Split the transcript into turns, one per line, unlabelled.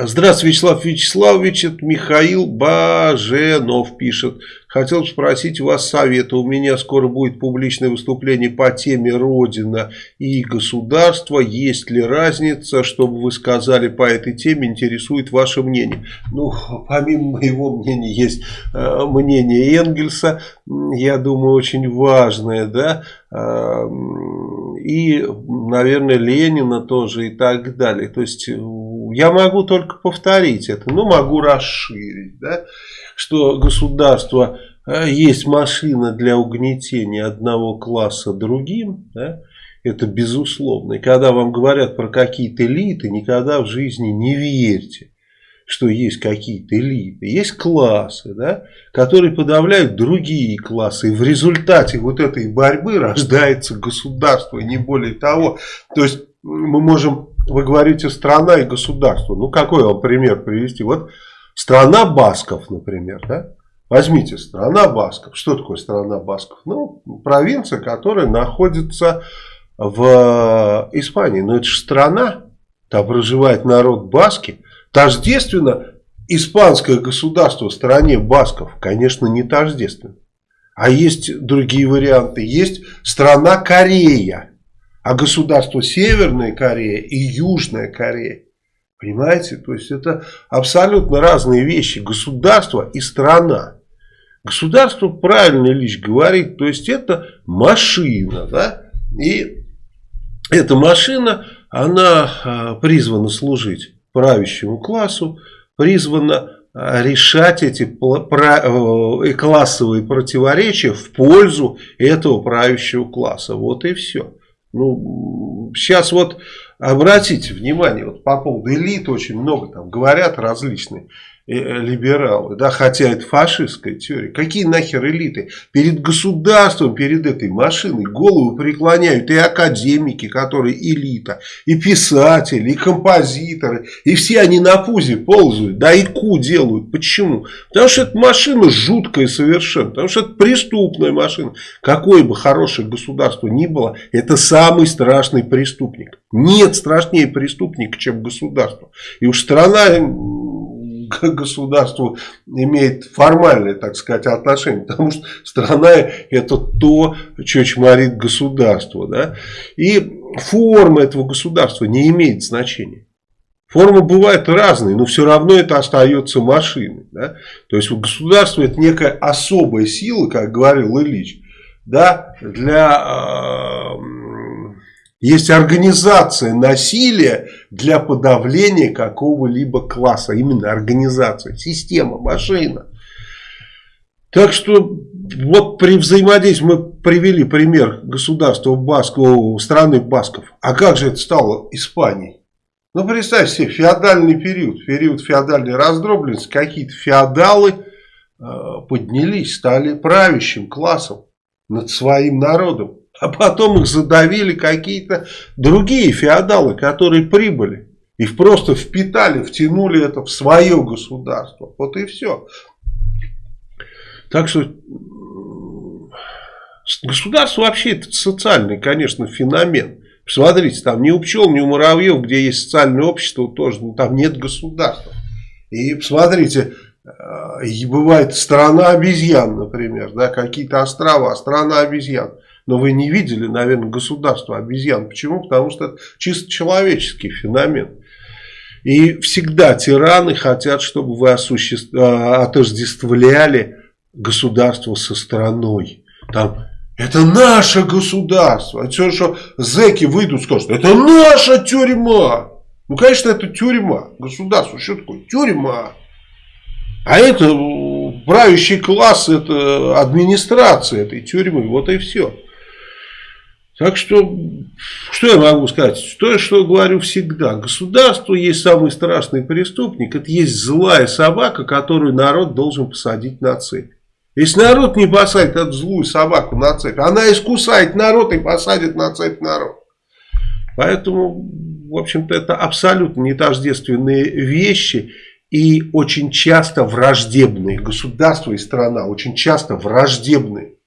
Здравствуйте, Вячеслав Вячеславович, это Михаил Баженов пишет. Хотел спросить у вас совета. У меня скоро будет публичное выступление по теме Родина и государство. Есть ли разница, чтобы вы сказали по этой теме, интересует ваше мнение? Ну, помимо моего мнения, есть э, мнение Энгельса, я думаю, очень важное, да, э, и, наверное, Ленина тоже и так далее. То есть, я могу только повторить это, но могу расширить, да, что государство э, есть машина для угнетения одного класса другим, да, это безусловно. И когда вам говорят про какие-то элиты, никогда в жизни не верьте, что есть какие-то элиты. Есть классы, да, которые подавляют другие классы. И в результате вот этой борьбы рождается государство, не более того. То есть мы можем вы говорите страна и государство. Ну, какой вам пример привести? Вот страна Басков, например, да? Возьмите страна Басков. Что такое страна Басков? Ну, провинция, которая находится в Испании. Но это же страна, там проживает народ Баски. Тождественно испанское государство в стране Басков, конечно, не тождественно. А есть другие варианты. Есть страна Корея. А государство Северная Корея и Южная Корея. Понимаете? То есть это абсолютно разные вещи. Государство и страна. Государство, правильно Ильич говорит, то есть это машина. Да? И эта машина, она а, призвана служить правящему классу, призвана а, решать эти э, классовые противоречия в пользу этого правящего класса. Вот и все. Ну, сейчас вот обратите внимание, вот по поводу элит очень много там говорят различные. Э, либералы, да, хотя это фашистская теория. Какие нахер элиты? Перед государством, перед этой машиной голову преклоняют и академики, которые элита, и писатели, и композиторы, и все они на пузе ползают, да, и ку делают. Почему? Потому что эта машина жуткая совершенно, потому что это преступная машина. Какое бы хорошее государство ни было, это самый страшный преступник. Нет страшнее преступника, чем государство. И уж страна к государству имеет формальное, так сказать, отношение. Потому что страна это то, что чморит государство. Да? И форма этого государства не имеет значения. Формы бывают разные, но все равно это остается машиной. Да? То есть государство это некая особая сила, как говорил Ильич, да, для э, есть организация насилия для подавления какого-либо класса. Именно организация, система, машина. Так что вот при взаимодействии мы привели пример государства Басков, страны Басков. А как же это стало Испанией? Ну представь себе, феодальный период, период феодальной раздробленности, какие-то феодалы э, поднялись, стали правящим классом над своим народом. А потом их задавили какие-то другие феодалы, которые прибыли. И просто впитали, втянули это в свое государство. Вот и все. Так что государство вообще это социальный, конечно, феномен. Посмотрите, там ни у пчел, ни у муравьев, где есть социальное общество, тоже ну, там нет государства. И посмотрите, э, бывает страна обезьян, например, да, какие-то острова, страна обезьян. Но вы не видели, наверное, государство обезьян. Почему? Потому что это чисто человеческий феномен. И всегда тираны хотят, чтобы вы. А, отождествляли государство со страной. Там это наше государство. А все, что зэки выйдут, скажут, это наша тюрьма. Ну, конечно, это тюрьма. Государство, что такое? Тюрьма. А это правящий класс, это администрация этой тюрьмы. Вот и все. Так что, что я могу сказать? То, что говорю всегда. Государство есть самый страшный преступник. Это есть злая собака, которую народ должен посадить на цепь. Если народ не посадит эту злую собаку на цепь, она искусает народ и посадит на цепь народ. Поэтому, в общем-то, это абсолютно не тождественные вещи и очень часто враждебные. Государство и страна очень часто враждебные.